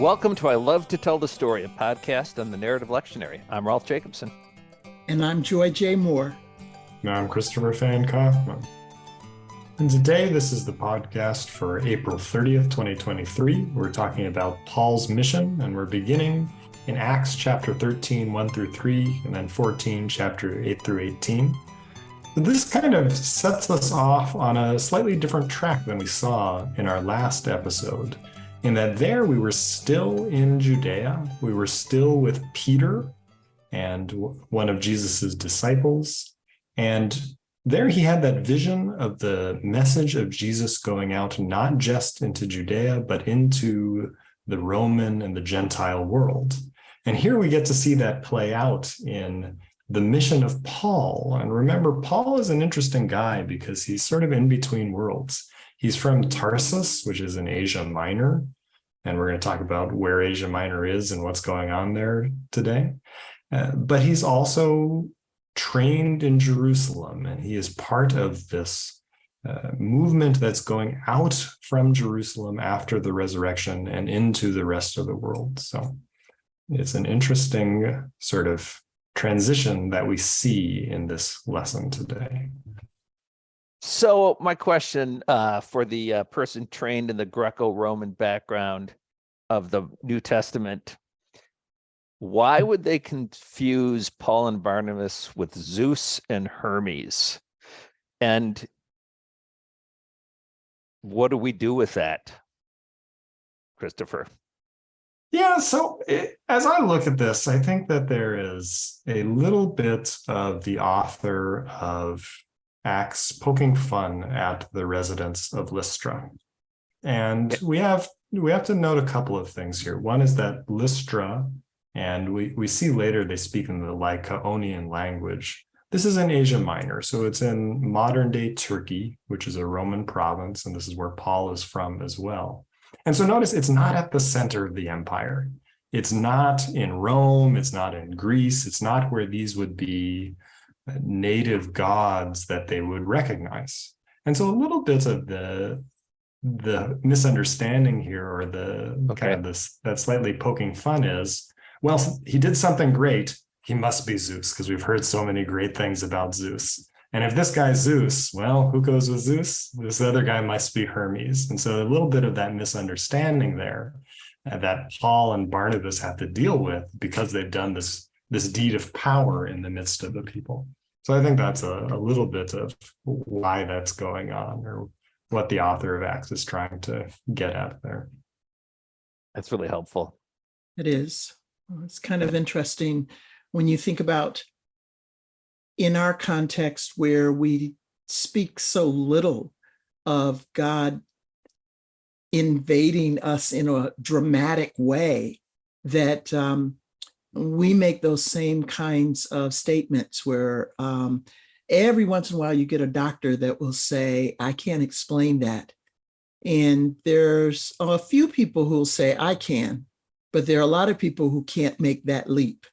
Welcome to I Love to Tell the Story, a podcast on the Narrative Lectionary. I'm Rolf Jacobson. And I'm Joy J. Moore. And I'm Christopher Fan Kaufman. And today, this is the podcast for April 30th, 2023. We're talking about Paul's mission, and we're beginning in Acts chapter 13, 1 through 3, and then 14, chapter 8 through 18. This kind of sets us off on a slightly different track than we saw in our last episode in that there we were still in Judea. We were still with Peter and one of Jesus's disciples. And there he had that vision of the message of Jesus going out not just into Judea, but into the Roman and the Gentile world. And here we get to see that play out in the mission of Paul. And remember, Paul is an interesting guy because he's sort of in between worlds. He's from Tarsus, which is in Asia Minor. And we're going to talk about where Asia Minor is and what's going on there today. Uh, but he's also trained in Jerusalem, and he is part of this uh, movement that's going out from Jerusalem after the resurrection and into the rest of the world. So it's an interesting sort of transition that we see in this lesson today. So my question uh, for the uh, person trained in the Greco-Roman background of the New Testament, why would they confuse Paul and Barnabas with Zeus and Hermes? And what do we do with that, Christopher? Yeah, so it, as I look at this, I think that there is a little bit of the author of Acts poking fun at the residents of Lystra. And we have we have to note a couple of things here. One is that Lystra, and we, we see later they speak in the Lycaonian language. This is in Asia Minor, so it's in modern day Turkey, which is a Roman province, and this is where Paul is from as well. And so notice it's not at the center of the empire. It's not in Rome, it's not in Greece, it's not where these would be native gods that they would recognize. And so a little bit of the the misunderstanding here or the okay. kind of this that slightly poking fun is well he did something great. He must be zeus because we've heard so many great things about zeus. And if this guy's zeus well who goes with zeus? This other guy must be hermes. And so a little bit of that misunderstanding there uh, that paul and barnabas have to deal with because they've done this this deed of power in the midst of the people so I think that's a, a little bit of why that's going on or what the author of Acts is trying to get at there. That's really helpful. It is. It's kind of interesting when you think about in our context where we speak so little of God invading us in a dramatic way that um, we make those same kinds of statements where um, every once in a while you get a doctor that will say, I can't explain that. And there's a few people who will say, I can, but there are a lot of people who can't make that leap.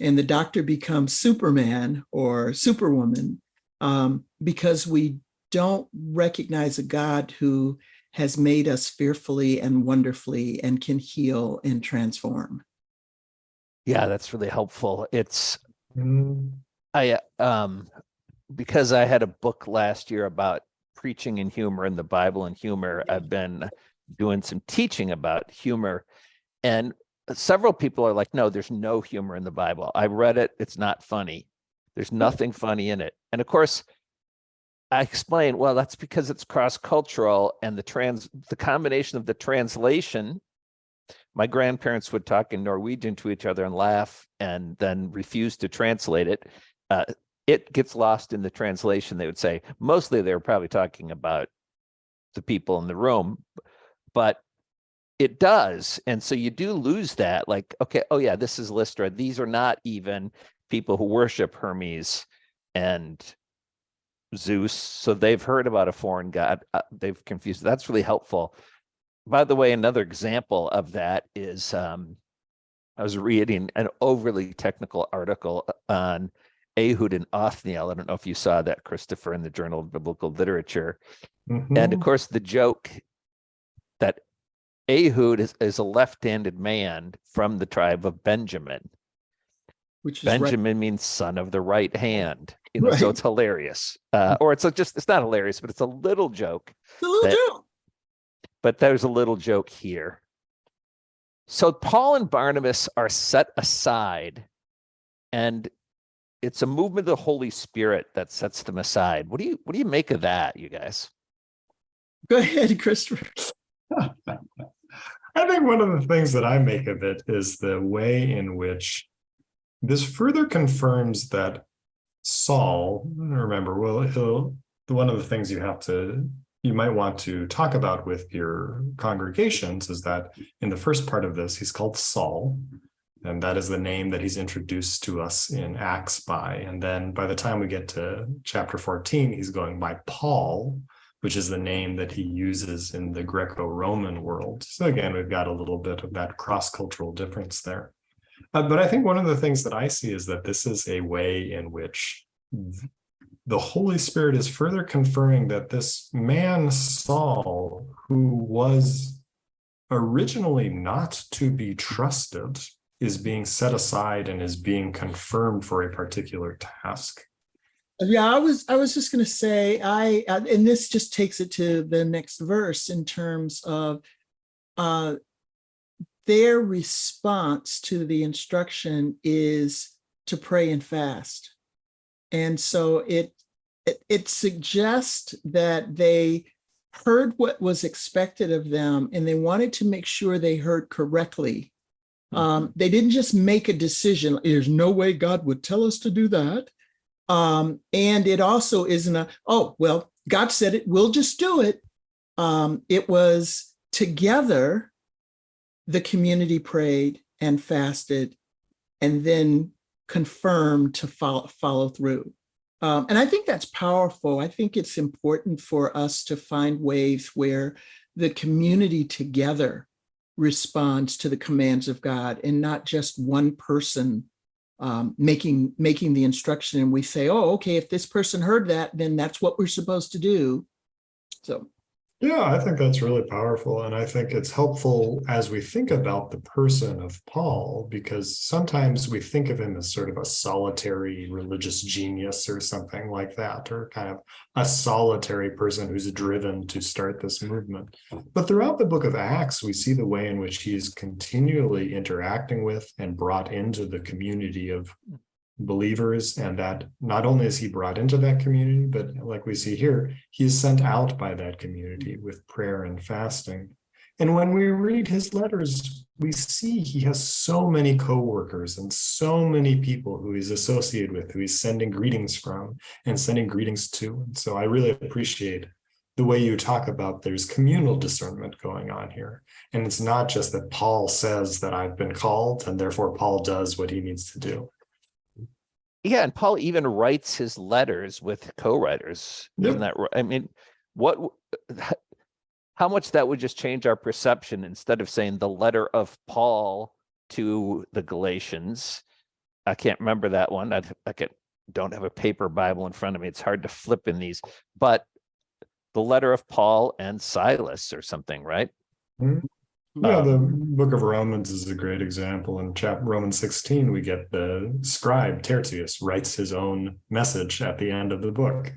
And the doctor becomes Superman or Superwoman um, because we don't recognize a God who has made us fearfully and wonderfully and can heal and transform. Yeah, that's really helpful. It's mm. I um because I had a book last year about preaching and humor and the Bible and humor. I've been doing some teaching about humor and several people are like, no, there's no humor in the Bible. I read it. It's not funny. There's nothing funny in it. And of course, I explain, well, that's because it's cross-cultural and the trans the combination of the translation my grandparents would talk in Norwegian to each other and laugh and then refuse to translate it. Uh, it gets lost in the translation. They would say, mostly they were probably talking about the people in the room, but it does. And so you do lose that like, okay, oh yeah, this is Lystra. These are not even people who worship Hermes and Zeus. So they've heard about a foreign god. Uh, they've confused. That's really helpful by the way, another example of that is um, I was reading an overly technical article uh, on Ehud and Othniel. I don't know if you saw that, Christopher, in the Journal of Biblical Literature. Mm -hmm. And of mm-hmm. course, the joke that Ehud is, is a left-handed man from the tribe of Benjamin. Which is right. Benjamin means son of the right hand. You know, so it's hilarious. Uh, or it's a, just it's not hilarious, but it's a little joke. It's a little that- joke. But there's a little joke here. So Paul and Barnabas are set aside, and it's a movement of the Holy Spirit that sets them aside. What do you what do you make of that, you guys? Go ahead, Christopher. I think one of the things that I make of it is the way in which this further confirms that Saul, remember, well, he'll, one of the things you have to, you might want to talk about with your congregations is that in the first part of this, he's called Saul. And that is the name that he's introduced to us in Acts by. And then by the time we get to chapter 14, he's going by Paul, which is the name that he uses in the Greco-Roman world. So again, we've got a little bit of that cross-cultural difference there. Uh, but I think one of the things that I see is that this is a way in which the Holy Spirit is further confirming that this man Saul, who was originally not to be trusted, is being set aside and is being confirmed for a particular task. Yeah, I was I was just going to say I and this just takes it to the next verse in terms of uh their response to the instruction is to pray and fast. And so it it, it suggests that they heard what was expected of them and they wanted to make sure they heard correctly. Um, they didn't just make a decision. There's no way God would tell us to do that. Um, and it also isn't a, oh, well, God said it, we'll just do it. Um, it was together, the community prayed and fasted and then confirmed to follow, follow through. Um, and I think that's powerful. I think it's important for us to find ways where the community together responds to the commands of God and not just one person um, making making the instruction and we say, oh, okay, if this person heard that, then that's what we're supposed to do. So Yeah, I think that's really powerful. And I think it's helpful as we think about the person of Paul, because sometimes we think of him as sort of a solitary religious genius or something like that, or kind of a solitary person who's driven to start this movement. But throughout the book of Acts, we see the way in which he is continually interacting with and brought into the community of believers and that not only is he brought into that community but like we see here he is sent out by that community with prayer and fasting. And when we read his letters we see he has so many co-workers and so many people who he's associated with who he's sending greetings from and sending greetings to. And so i really appreciate the way you talk about there's communal discernment going on here. And it's not just that paul says that i've been called and therefore paul does what he needs to do Yeah, and Paul even writes his letters with co-writers. Yep. Isn't that right? I mean, what how much that would just change our perception instead of saying the letter of Paul to the Galatians. I can't remember that one. I I can don't have a paper Bible in front of me. It's hard to flip in these, but the letter of Paul and Silas or something, right? Mm-hmm. Yeah, the Um, book of Romans is a great example. In chapter Romans 16, we get the scribe Tertius writes his own message at the end of the book.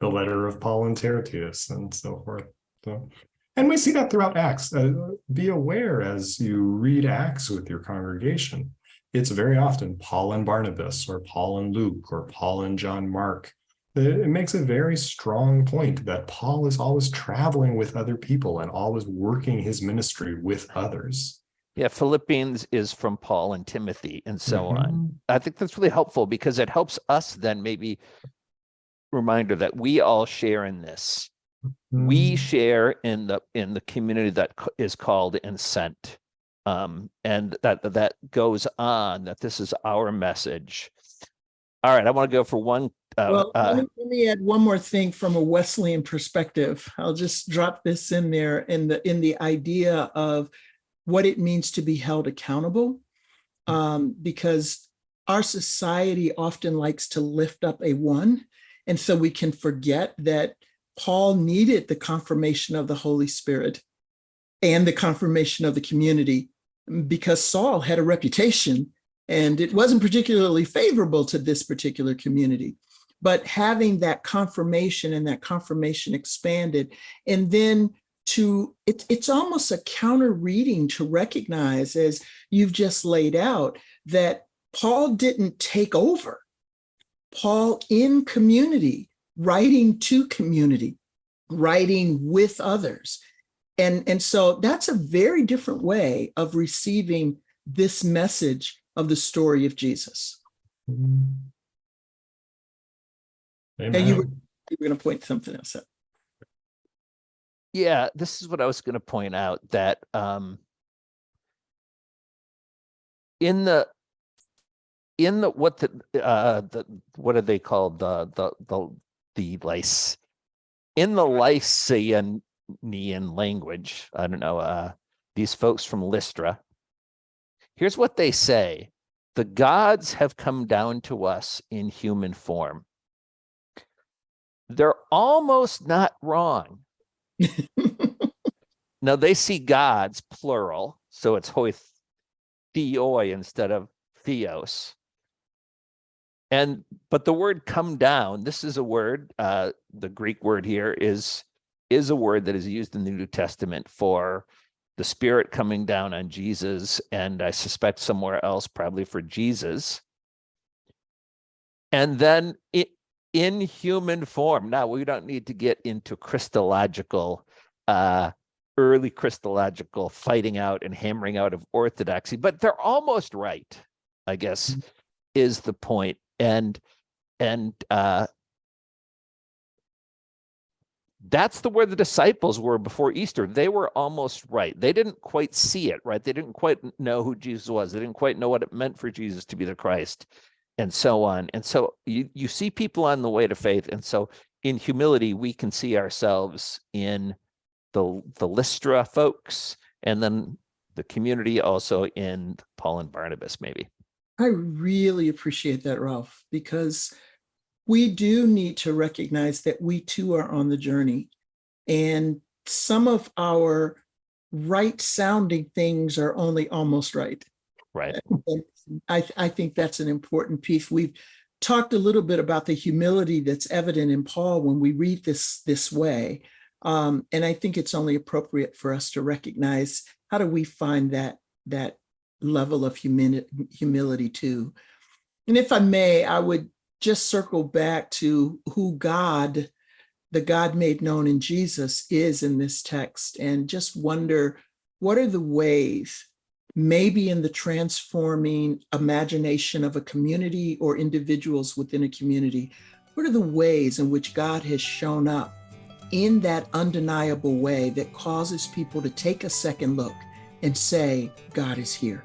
The letter of Paul and Tertius and so forth. So, and we see that throughout Acts. Uh, be aware as you read Acts with your congregation. It's very often Paul and Barnabas or Paul and Luke or Paul and John Mark it makes a very strong point that Paul is always traveling with other people and always working his ministry with others. Yeah, Philippians is from Paul and Timothy and so on. Mhm. I think that's really helpful because it helps us then maybe reminder that we all share in this. We Mm. share in the in the community that is called and sent. Um, and that that goes on that this is our message. All right, I want to go for one uh, Well, uh, let, me, let me add one more thing from a Wesleyan perspective. I'll just drop this in there in the in the idea of what it means to be held accountable, um, because our society often likes to lift up a one, and so we can forget that Paul needed the confirmation of the Holy Spirit, and the confirmation of the community because Saul had a reputation and it wasn't particularly favorable to this particular community. But having that confirmation and that confirmation expanded, and then to it, it's almost a counter reading to recognize, as you've just laid out, that Paul didn't take over. Paul in community, writing to community, writing with others. And, and so that's a very different way of receiving this message of the story of Jesus. Mm-hmm. Amen. And you were, you were going to point something else out. Yeah, this is what I was going to point out that um, in the in the what the uh the what are they called the the the the lice in the Lycian language I don't know uh these folks from Lystra here's what they say the gods have come down to us in human form they're almost not wrong. Now they see gods plural so it's hoi theoi instead of theos. And but the word come down this is a word uh the greek word here is is a word that is used in the new testament for the spirit coming down on jesus and i suspect somewhere else probably for jesus. And then it in human form now we don't need to get into christological uh early christological fighting out and hammering out of orthodoxy but they're almost right i guess mm -hmm. is the point. point and and uh that's the where the disciples were before Easter. They were almost right. They didn't quite see it, right? They didn't quite know who Jesus was. They didn't quite know what it meant for Jesus to be the Christ and so on. And so you, you see people on the way to faith. And so in humility, we can see ourselves in the, the Lystra folks and then the community also in Paul and Barnabas, maybe. I really appreciate that, Rolf, because we do need to recognize that we too are on the journey. And some of our right sounding things are only almost right. Right. I, I think that's an important piece. We've talked a little bit about the humility that's evident in Paul when we read this this way. Um, and I think it's only appropriate for us to recognize how do we find that that level of humility, humility too. And if I may, I would just circle back to who God, the God made known in Jesus is in this text and just wonder, what are the ways, maybe in the transforming imagination of a community or individuals within a community, what are the ways in which God has shown up in that undeniable way that causes people to take a second look and say, God is here.